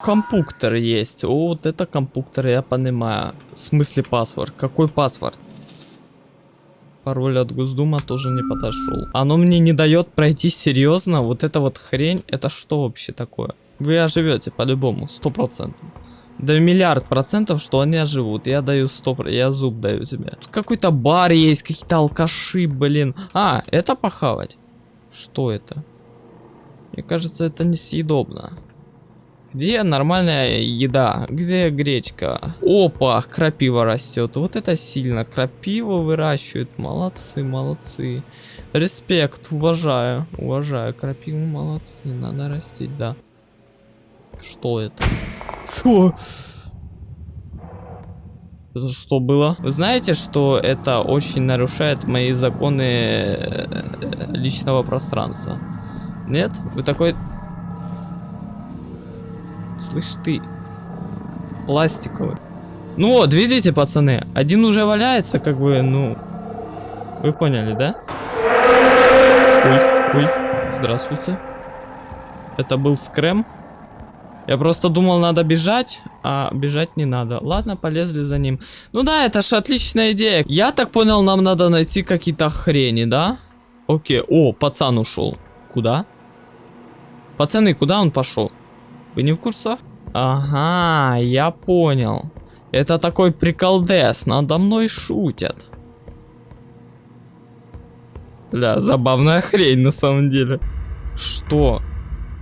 Компуктор есть. О, вот это компуктор, я понимаю. В смысле паспорт? Какой паспорт? Пароль от Госдума тоже не подошел. Оно мне не дает пройти серьезно. Вот эта вот хрень, это что вообще такое? Вы оживете по-любому, сто процентов. Да миллиард процентов, что они оживут. Я даю стоп, я зуб даю тебе. Тут какой-то бар есть, какие-то алкаши, блин. А, это похавать. Что это? Мне кажется, это несъедобно. Где нормальная еда? Где гречка? Опа, крапива растет. Вот это сильно. Крапиву выращивают. Молодцы, молодцы. Респект, уважаю. Уважаю. Крапиву молодцы. Надо растить, да. Что это? Фу. Это что было? Вы знаете, что это очень нарушает мои законы э, личного пространства? Нет? Вы такой... Слышь ты. Пластиковый. Ну вот, видите, пацаны? Один уже валяется, как бы, ну... Вы поняли, да? Ой, ой, здравствуйте. Это был скрэм. Я просто думал, надо бежать, а бежать не надо. Ладно, полезли за ним. Ну да, это ж отличная идея. Я так понял, нам надо найти какие-то хрени, да? Окей. О, пацан ушел. Куда? Пацаны, куда он пошел? Вы не в курсе? Ага, я понял. Это такой приколдес, надо мной шутят. Бля, забавная хрень на самом деле. Что?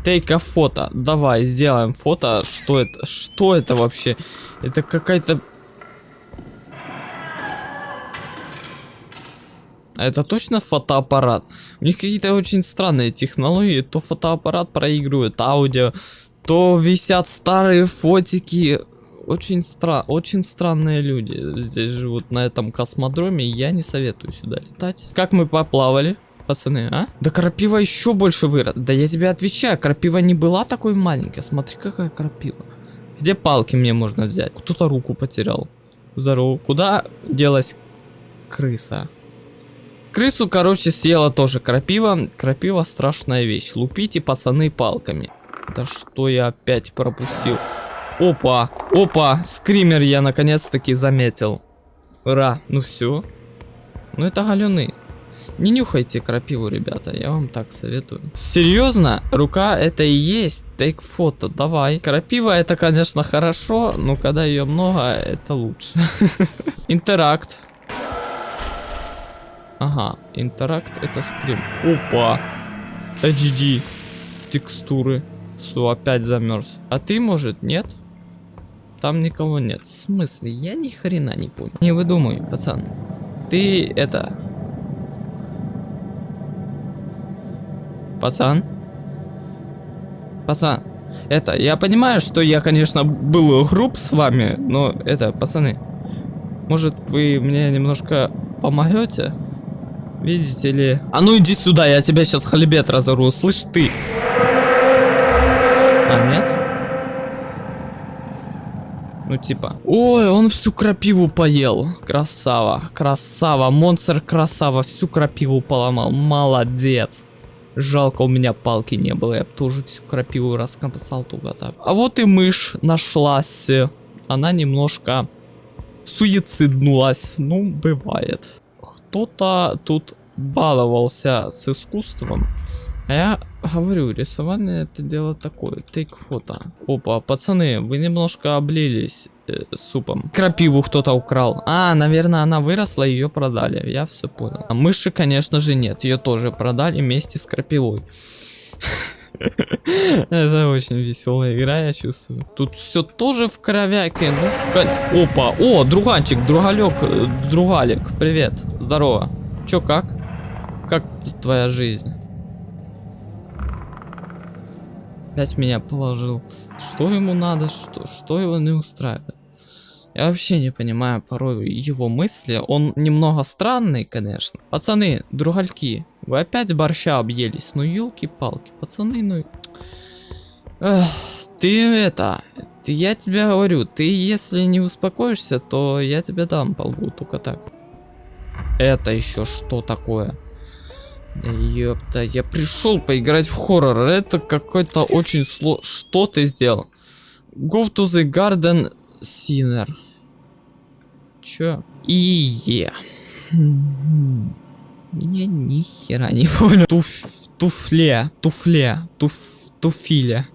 Тейка фото. Давай, сделаем фото. Что это? Что это вообще? Это какая-то... Это точно фотоаппарат? У них какие-то очень странные технологии. То фотоаппарат проигрывает аудио, то висят старые фотики. Очень, стра очень странные люди здесь живут на этом космодроме. Я не советую сюда летать. Как мы поплавали? пацаны, а? Да крапива еще больше вырос. Да я тебе отвечаю, крапива не была такой маленькой. Смотри, какая крапива. Где палки мне можно взять? Кто-то руку потерял. Здорово. Куда делась крыса? Крысу, короче, съела тоже крапива. Крапива страшная вещь. Лупите, пацаны, палками. Да что я опять пропустил? Опа, опа, скример я наконец-таки заметил. Ура, ну все. Ну это галюны. Не нюхайте крапиву, ребята, я вам так советую. Серьезно? Рука это и есть тейк фото, давай. Крапива это, конечно, хорошо, но когда ее много, это лучше. Интеракт. Ага, интеракт это скрим. Опа. HD. Текстуры. Все, опять замерз. А ты, может, нет? Там никого нет. В смысле? Я ни хрена не понял. Не выдумай, пацан. Ты это Пацан? Пацан, это, я понимаю, что я, конечно, был груб с вами, но это, пацаны, может вы мне немножко помогете? Видите ли? А ну иди сюда, я тебя сейчас хлебет разору, слышь ты? А, нет? Ну типа. Ой, он всю крапиву поел. Красава, красава, монстр красава, всю крапиву поломал. Молодец. Жалко, у меня палки не было, я бы тоже всю крапиву раскомпасал туда так. А вот и мышь нашлась. Она немножко суициднулась. Ну, бывает. Кто-то тут баловался с искусством. А я говорю, рисование это дело такое. Тейк фото. Опа, пацаны, вы немножко облились э, супом. Крапиву кто-то украл. А, наверное, она выросла, ее продали. Я все понял. А мыши, конечно же, нет. Ее тоже продали вместе с крапивой. Это очень веселая игра, я чувствую. Тут все тоже в кровяке. Ну, опа, о, друганчик, другалек, э, другалик, привет, здорово. Чё, как? Как твоя жизнь? Опять меня положил. Что ему надо? Что, что его не устраивает? Я вообще не понимаю порой его мысли. Он немного странный, конечно. Пацаны, другальки, вы опять борща объелись. Ну, елки-палки, пацаны, ну... Эх, ты это... Ты, я тебе говорю, ты если не успокоишься, то я тебе дам полгу, только так. Это еще что такое? Ёпта, я пришел поиграть в хоррор. Это какой-то очень сло... Что ты сделал? Go to the garden sinner. Чё? И е. Я ни хера не понял. Туф, туфле, туфле, туф, туфиле.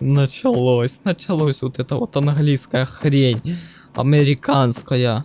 Началось, началось вот это вот английская хрень. Американская.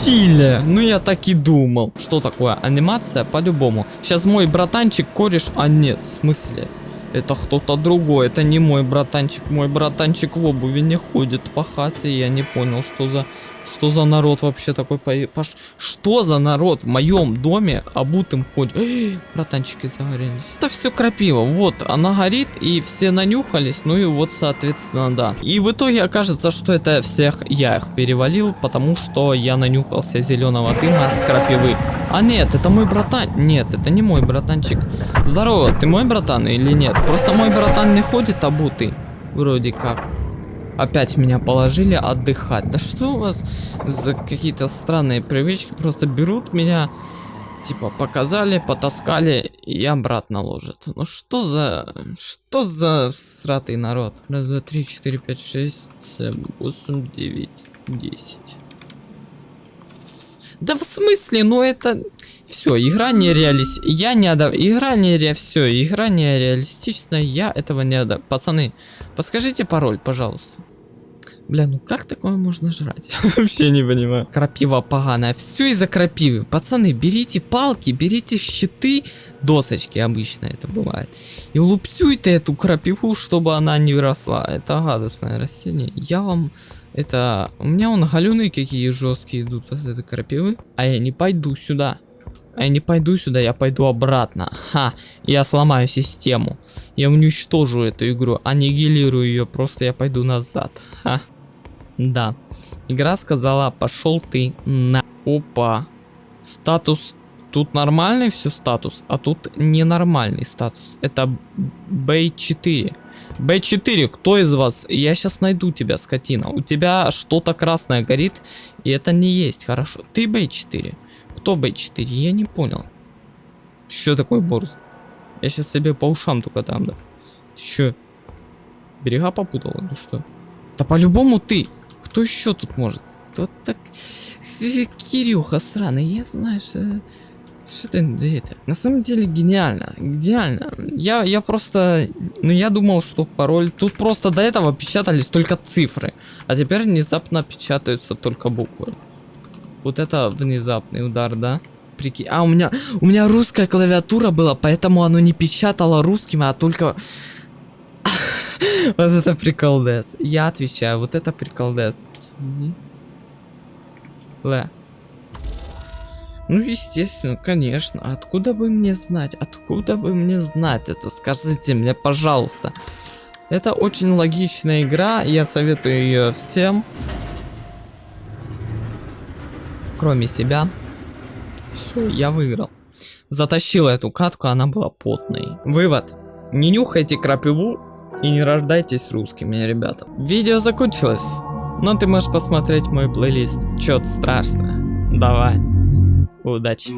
Футиле. Ну я так и думал. Что такое? Анимация по-любому. Сейчас мой братанчик кореш... А нет, в смысле? Это кто-то другой. Это не мой братанчик. Мой братанчик в обуви не ходит по хате. Я не понял, что за... Что за народ вообще такой по... пош... Что за народ в моем доме обутым ходит? Эй, братанчики загорелись. Это все крапива. Вот, она горит, и все нанюхались. Ну и вот, соответственно, да. И в итоге окажется, что это всех я их перевалил, потому что я нанюхался зеленого дыма с крапивы. А нет, это мой братан. Нет, это не мой братанчик. Здорово, ты мой братан или нет? Просто мой братан не ходит обутый. Вроде как. Опять меня положили отдыхать. Да что у вас за какие-то странные привычки? Просто берут меня, типа, показали, потаскали и обратно ложат. Ну что за... Что за сратый народ? Раз, два, три, четыре, пять, шесть, семь, восемь, девять, десять. Да в смысле? Ну это... Все, игра не реалист... Я не одав... Игра не ре... Все, игра не реалистичная, я этого не одав... Пацаны, подскажите пароль, пожалуйста. Бля, ну как такое можно жрать? Вообще не понимаю. Крапива поганая. Все из-за крапивы. Пацаны, берите палки, берите щиты, досочки обычно это бывает. И лупцуйте эту крапиву, чтобы она не выросла. Это гадостное растение. Я вам... Это... У меня он галюны какие жесткие идут от этой крапивы. А я не пойду сюда. А я не пойду сюда, я пойду обратно. Ха, я сломаю систему. Я уничтожу эту игру, аннигилирую ее, просто я пойду назад. Ха. Да. Игра сказала, пошел ты на... Опа. Статус... Тут нормальный все статус, а тут ненормальный статус. Это B4. B4, кто из вас? Я сейчас найду тебя, скотина. У тебя что-то красное горит, и это не есть хорошо. Ты B4. Кто B4? Я не понял. Что такое борз? Я сейчас себе по ушам только там, да. Ты что? Берега попутал или что? Да по-любому ты. Кто еще тут может? Вот так... Кирюха сраный, я знаю, что... Что ты это? На самом деле гениально, гениально. Я, я просто, ну я думал, что пароль. Тут просто до этого печатались только цифры, а теперь внезапно печатаются только буквы. Вот это внезапный удар, да? Прикинь. А у меня, у меня русская клавиатура была, поэтому оно не печатало русским, а только вот это приколдес. Я отвечаю, вот это приколдес. Ле. Ну, естественно, конечно. Откуда бы мне знать? Откуда бы мне знать это? Скажите мне, пожалуйста. Это очень логичная игра. Я советую ее всем. Кроме себя. Все, я выиграл. Затащил эту катку, она была потной. Вывод. Не нюхайте крапиву и не рождайтесь русскими, ребята. Видео закончилось. Но ты можешь посмотреть мой плейлист. Чё-то страшно. Давай. Удачи.